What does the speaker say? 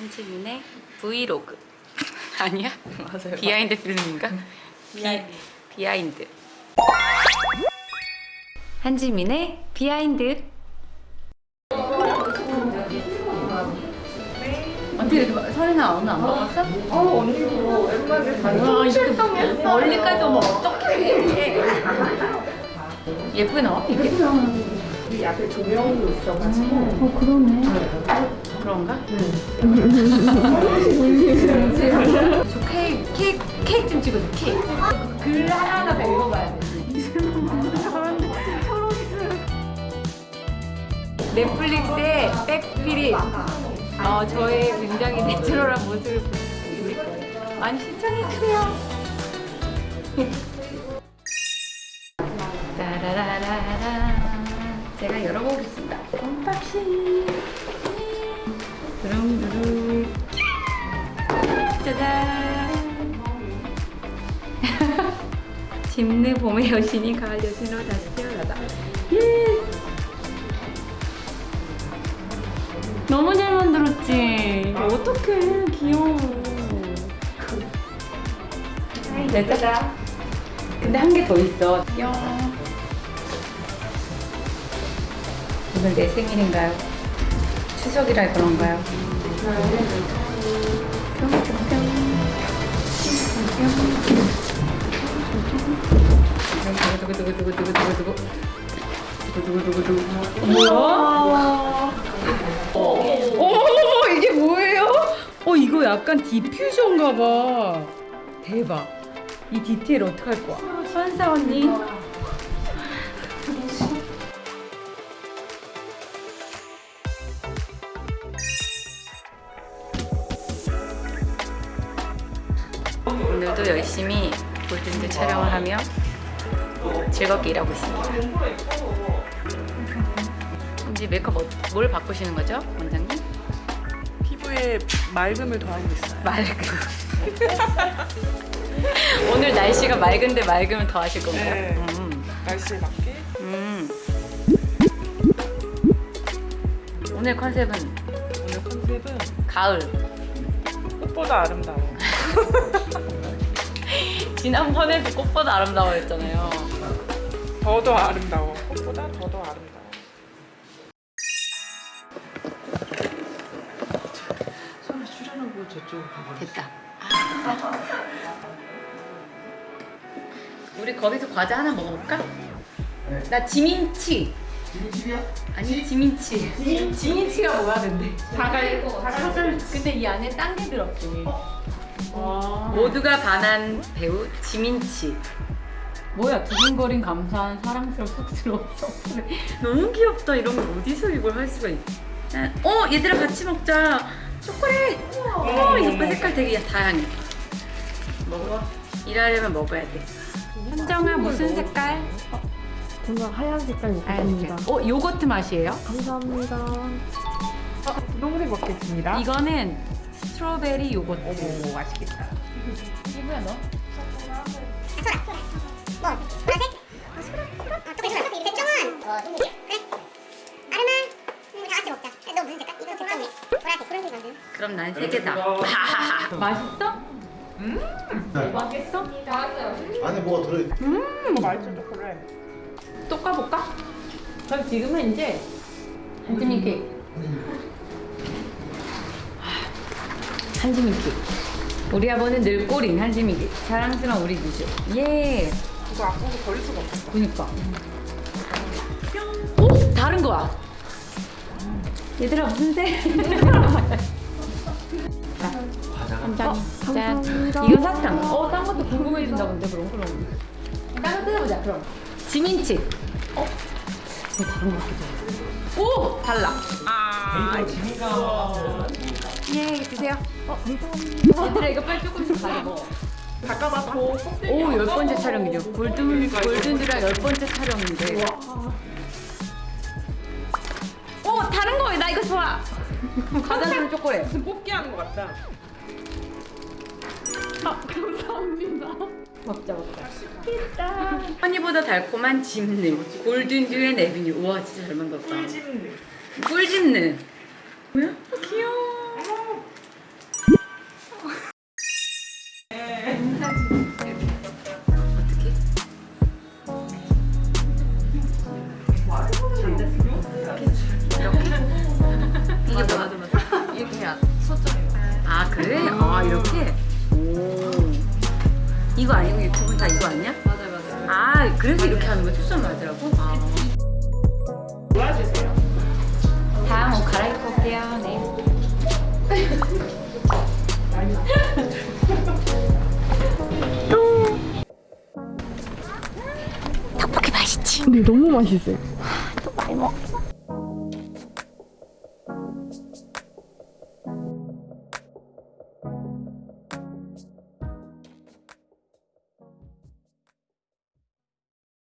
한지민의 브이로그 아니야? 맞아요. behind 필름인가? behind. 비, behind 한지민의 behind 어떻게 이렇게 설이나 오늘 안 먹었어? 어 언니도 옛날에 와 이렇게 멀리까지 오면 예쁘게 나와 이게? 이 앞에 조명도 있어가지고. 어 그러네. 그런가? 저 케이크 케이크 케이크 좀 찍어줘 케이크. 글 하나하나 다 읽어봐야 돼. 넷플릭스의 백스피릿 어, 저의 굉장히 내추럴한 모습을 거예요. 많이 신청해주세요. 따라라라라 제가 열어보겠습니다. unboxing 두릉두릉 짜잔. 짐느 봄의 여신이 가을 여신으로 다시 태어나다. 예. 너무 잘 만들었지? 어떡해. 귀여워. 됐다 근데 한 개 더 있어. 뿅 오늘 내 생일인가요? 추석이라 그런가요? 두구두구두구두구두구두구 두구두구두구 두구 뭐야? 어머머머 이게 뭐예요? 어 이거 약간 디퓨전가 봐 대박 이 디테일 어떡할 거야 선사 언니 오늘도 열심히 골든즈 촬영을 하며 즐겁게 일하고 있습니다 이제 메이크업 뭐- 뭘 바꾸시는 거죠 원장님? 피부에 맑음을 더하고 있어요. 맑음. 오늘 날씨가 맑은데 맑음을 더 하실 건가요? 네. 음. 날씨에 맞게 음. 오늘 컨셉은 오늘 컨셉은 가을. 꽃보다 아름다워. 지난번에도 꽃보다 아름다워 했잖아요. 더더 아름다워. 꽃보다 더더 아름다워. 손을 출연하고 저쪽 됐다. 우리 거기서 과자 하나 먹어볼까? 나 지민치. 지민치기야? 아니 지민치. 지민치가 뭐야 근데? 사갈 사갈. 근데 이 안에 딴 게 들었대. 와. 모두가 반한 배우 지민치. 뭐야 두근거린 감사한 사랑스러운 쑥스러운. 너무 귀엽다 이런 거 어디서 이걸 할 수가 있? 난- 어 얘들아 같이 먹자. 초콜릿. 어 이거 봐, 색깔 되게 다양해. 먹어. 일하려면 먹어야 돼. 현정아 무슨 색깔? 저는 하얀 색깔 먹겠습니다. 어 요거트 맛이에요? 감사합니다. 분홍색 먹겠습니다. 이거는 스트로베리 요거트. 어머 맛있겠다. 이게 뭐야 너? 뭐? 보라색? 어, 소라? 소라? 어, 조금 소라. 백종원. 어. 그래. 아르마. 음, 다 같이 먹자. 너 무슨 색깔? 이거 백종이. 보라색, 보라색 만든. 그럼 난 세 개다. 맛있어? 음. 맛있어? 안에 뭐가 들어있 이거 맛있어 초콜릿. 또 까볼까? 그럼 지금은 이제 한지민 케이크 한지민 케이크 우리 아버는 늘 꼬린 한지민 케이크 사랑스러운 우리 미주 예 이거 아까워 버릴 수가 없어. 보니까 뿅 오! 다른 거야 얘들아 무슨 색? 한 장이 짠 감사합니다. 이건 사탕 어, 딴 것도 궁금해진다 근데 그럼 그럼 딴거 뜯어보자 그럼 지민치 어? 이거 다른 거 같기도 해 오! 달라 아. 예 드세요 어 감사합니다 얘들아 이거 빨리 조금씩 가져 먹어 닦아봤고. 오, 열 번째 촬영이죠. 골든 골든드라 열 번째 촬영인데. 오, 다른 거. 나 이거 좋아. 가자스는 초콜릿. 무슨 뽑기 하는 것 같다. 먹자 먹자. 맛있겠다. 허니보다 달콤한 짚느. 골든 듀의 네비뉴. 우와, 진짜 잘 만들었다. 꿀집는. 꿀 짚느. 뭐야? 어, 귀 이거 아니고 유튜브는 다 이거 아니야? 맞아요, 맞아요. 아 그래서 이렇게 하는 거 추천 하더라고? 아. 도와주세요. 다음 옷 갈아입고 올게요 네 근데 너무 맛있어요. 많이 먹었어.